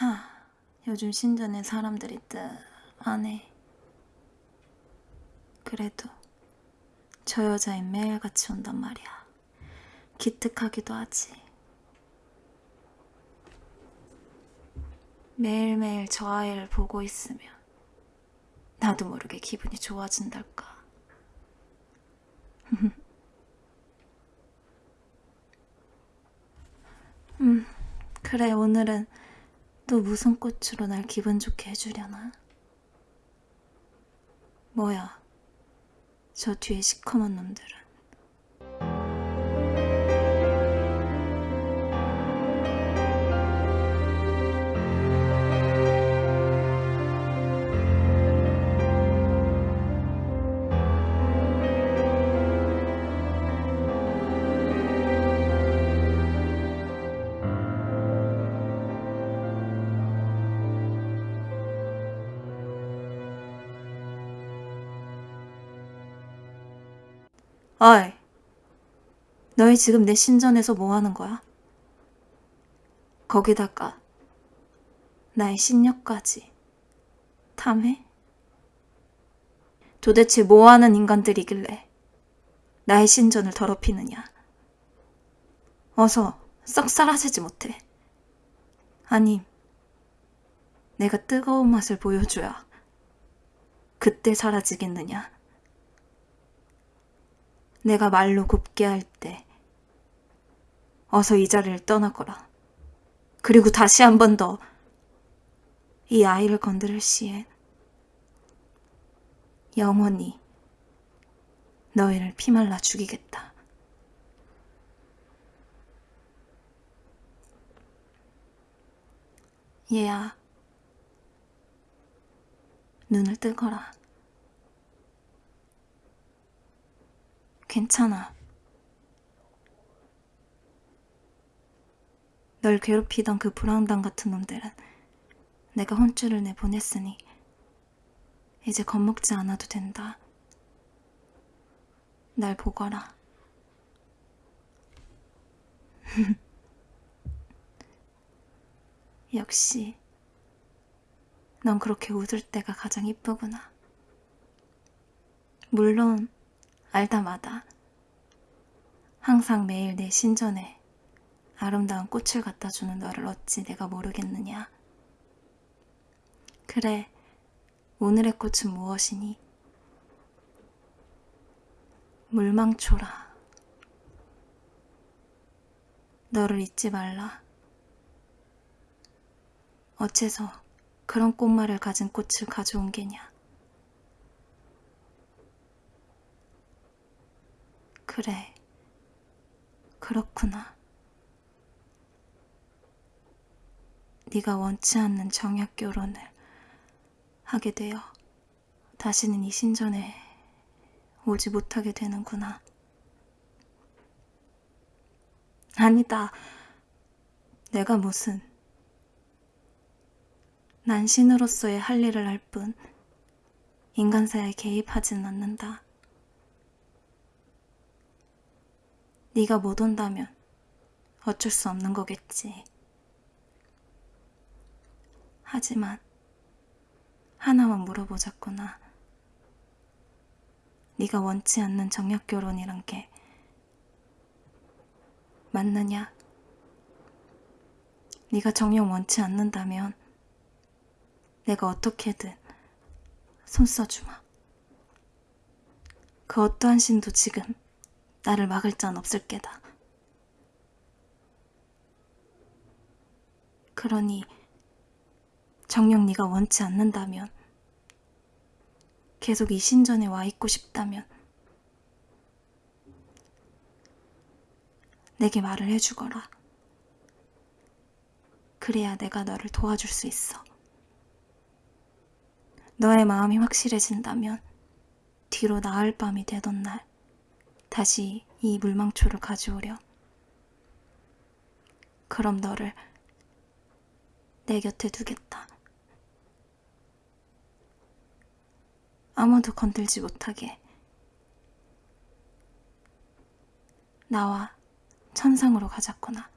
하, 요즘 신전에 사람들이 뜨안 해. 그래도 저 여자애 매일같이 온단 말이야. 기특하기도 하지. 매일매일 저 아이를 보고 있으면 나도 모르게 기분이 좋아진달까. 음, 그래, 오늘은 또 무슨 꽃으로 날 기분 좋게 해주려나? 뭐야, 저 뒤에 시커먼 놈들은. 어이, 너희 지금 내 신전에서 뭐 하는 거야? 거기다가 나의 신녀까지 탐해? 도대체 뭐 하는 인간들이길래 나의 신전을 더럽히느냐? 어서 썩 사라지지 못해. 아님, 내가 뜨거운 맛을 보여줘야 그때 사라지겠느냐? 내가 말로 곱게 할 때 어서 이 자리를 떠나거라. 그리고 다시 한 번 더 이 아이를 건드릴 시엔 영원히 너희를 피말라 죽이겠다. 얘야, 눈을 뜨거라. 괜찮아. 널 괴롭히던 그 불황당 같은 놈들은 내가 혼쭐을 내 보냈으니 이제 겁먹지 않아도 된다. 날 보거라. 역시 넌 그렇게 웃을 때가 가장 이쁘구나. 물론 알다마다 항상 매일 내 신전에 아름다운 꽃을 갖다 주는 너를 어찌 내가 모르겠느냐. 그래, 오늘의 꽃은 무엇이니? 물망초라. 너를 잊지 말라. 어째서 그런 꽃말을 가진 꽃을 가져온 게냐? 그래, 그렇구나. 네가 원치 않는 정약 결혼을 하게 되어 다시는 이 신전에 오지 못하게 되는구나. 아니다. 내가 무슨 난 신으로서의 할 일을 할 뿐 인간사에 개입하지는 않는다. 네가 못 온다면 어쩔 수 없는 거겠지. 하지만 하나만 물어보자꾸나. 네가 원치 않는 정약 결혼이란 게 맞느냐? 네가 정녕 원치 않는다면 내가 어떻게든 손 써주마. 그 어떠한 신도 지금 나를 막을 자는 없을 게다. 그러니 정녕 네가 원치 않는다면 계속 이 신전에 와 있고 싶다면 내게 말을 해주거라. 그래야 내가 너를 도와줄 수 있어. 너의 마음이 확실해진다면 뒤로 나을 밤이 되던 날 다시 이 물망초를 가져오렴. 그럼 너를 내 곁에 두겠다. 아무도 건들지 못하게. 나와 천상으로 가자꾸나.